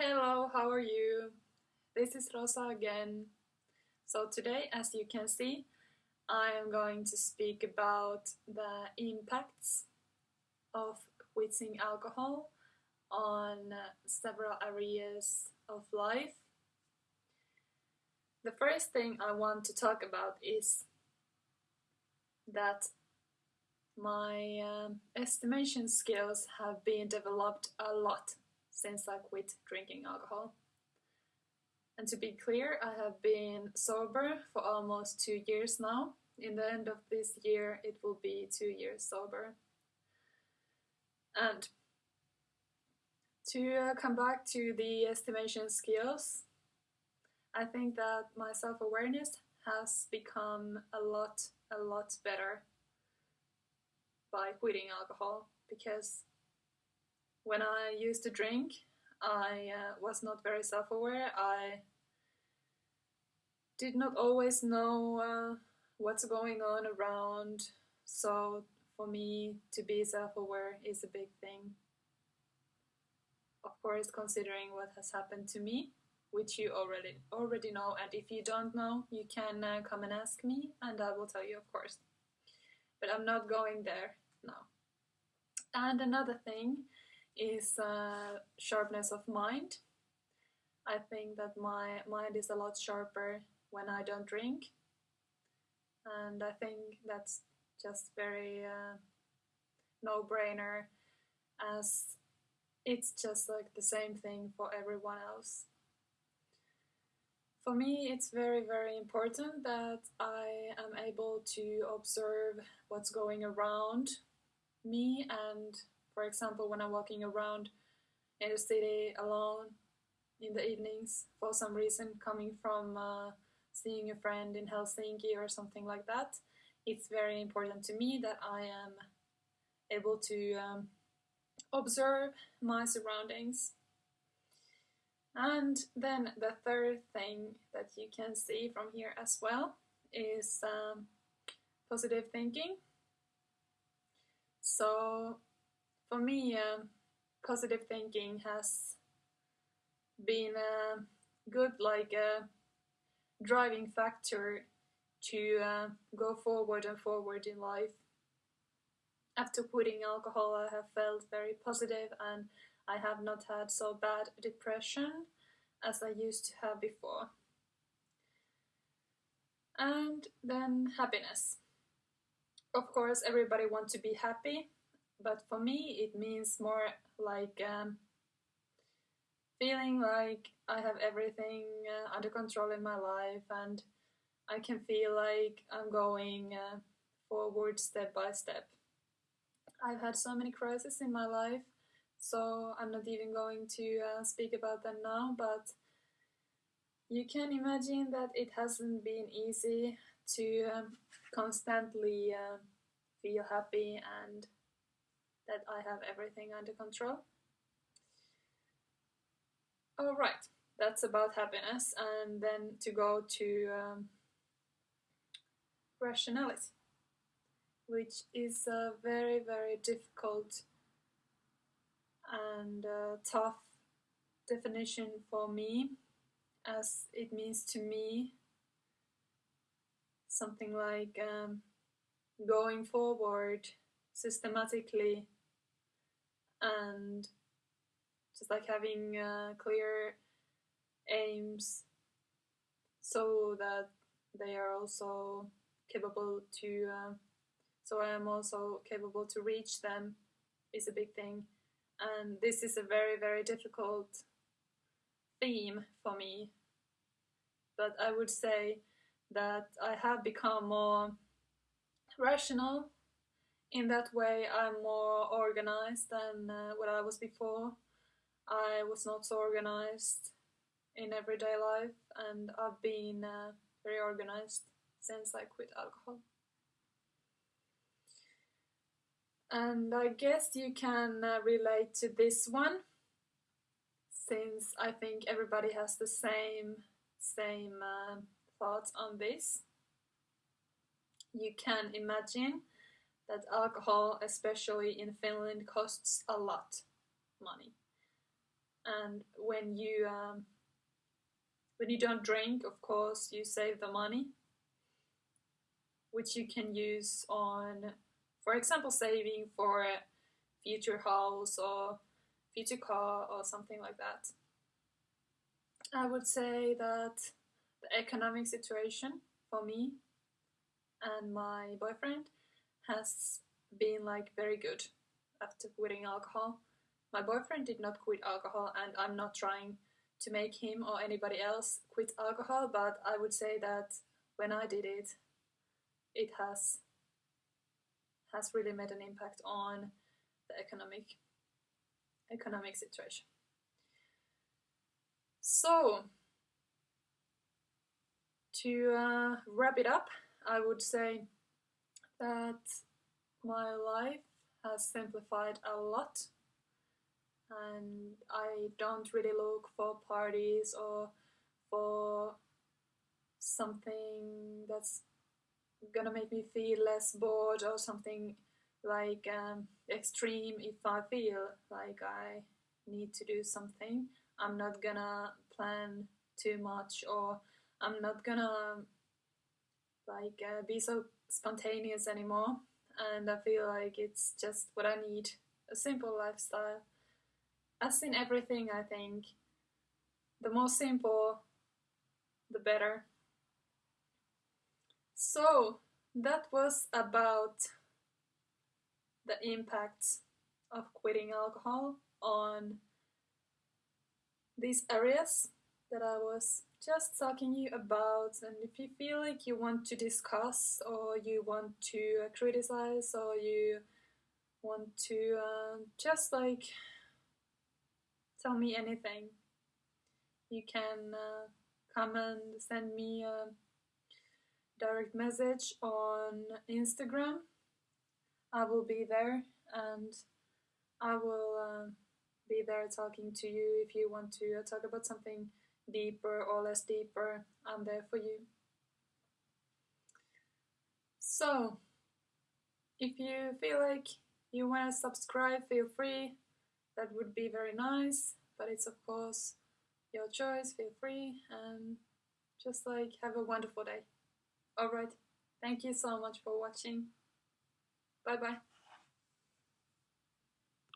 Hello, how are you? This is Rosa again. So today, as you can see, I am going to speak about the impacts of quitting alcohol on several areas of life. The first thing I want to talk about is that my um, estimation skills have been developed a lot since I quit drinking alcohol. And to be clear, I have been sober for almost two years now. In the end of this year, it will be two years sober. And to uh, come back to the estimation skills, I think that my self-awareness has become a lot, a lot better by quitting alcohol because when I used to drink, I uh, was not very self-aware. I did not always know uh, what's going on around, so for me to be self-aware is a big thing. Of course, considering what has happened to me, which you already already know, and if you don't know, you can uh, come and ask me, and I will tell you, of course. But I'm not going there now. And another thing is uh, sharpness of mind. I think that my mind is a lot sharper when I don't drink. And I think that's just very uh, no-brainer as it's just like the same thing for everyone else. For me, it's very, very important that I am able to observe what's going around me and for example, when I'm walking around in the city alone in the evenings for some reason, coming from uh, seeing a friend in Helsinki or something like that, it's very important to me that I am able to um, observe my surroundings. And then the third thing that you can see from here as well is um, positive thinking. So for me, uh, positive thinking has been a good like a driving factor to uh, go forward and forward in life. After quitting alcohol, I have felt very positive and I have not had so bad depression as I used to have before. And then happiness. Of course, everybody wants to be happy, but for me it means more like um, feeling like I have everything uh, under control in my life and I can feel like I'm going uh, forward step by step. I've had so many crises in my life, so I'm not even going to uh, speak about them now, but you can imagine that it hasn't been easy to um, constantly uh, feel happy and that I have everything under control. Alright, that's about happiness and then to go to um, rationality, which is a very, very difficult and uh, tough definition for me as it means to me something like um, going forward systematically and just like having uh, clear aims so that they are also capable to uh, so I am also capable to reach them is a big thing. And this is a very very difficult theme for me. But I would say that I have become more rational in that way I'm more organized than uh, what I was before. I was not so organized in everyday life and I've been uh, very organized since I quit alcohol. And I guess you can uh, relate to this one since I think everybody has the same same uh, thoughts on this. You can imagine that alcohol, especially in Finland, costs a lot money. and when you um, when you don't drink, of course, you save the money, which you can use on, for example, saving for a future house or future car or something like that. I would say that the economic situation for me and my boyfriend has been like very good after quitting alcohol. My boyfriend did not quit alcohol, and I'm not trying to make him or anybody else quit alcohol, but I would say that when I did it, it has has really made an impact on the economic economic situation. So, to uh, wrap it up, I would say that my life has simplified a lot and I don't really look for parties or for something that's gonna make me feel less bored or something like um, extreme if I feel like I need to do something. I'm not gonna plan too much or I'm not gonna like uh, be so spontaneous anymore and I feel like it's just what I need a simple lifestyle. As in everything I think. The more simple the better. So that was about the impacts of quitting alcohol on these areas that I was just talking you about and if you feel like you want to discuss or you want to uh, criticize or you want to uh, just like tell me anything you can uh, come and send me a direct message on Instagram. I will be there and I will uh, be there talking to you if you want to talk about something deeper or less deeper, I'm there for you. So, if you feel like you want to subscribe, feel free. That would be very nice, but it's of course your choice. Feel free and just like have a wonderful day. Alright, thank you so much for watching. Bye bye.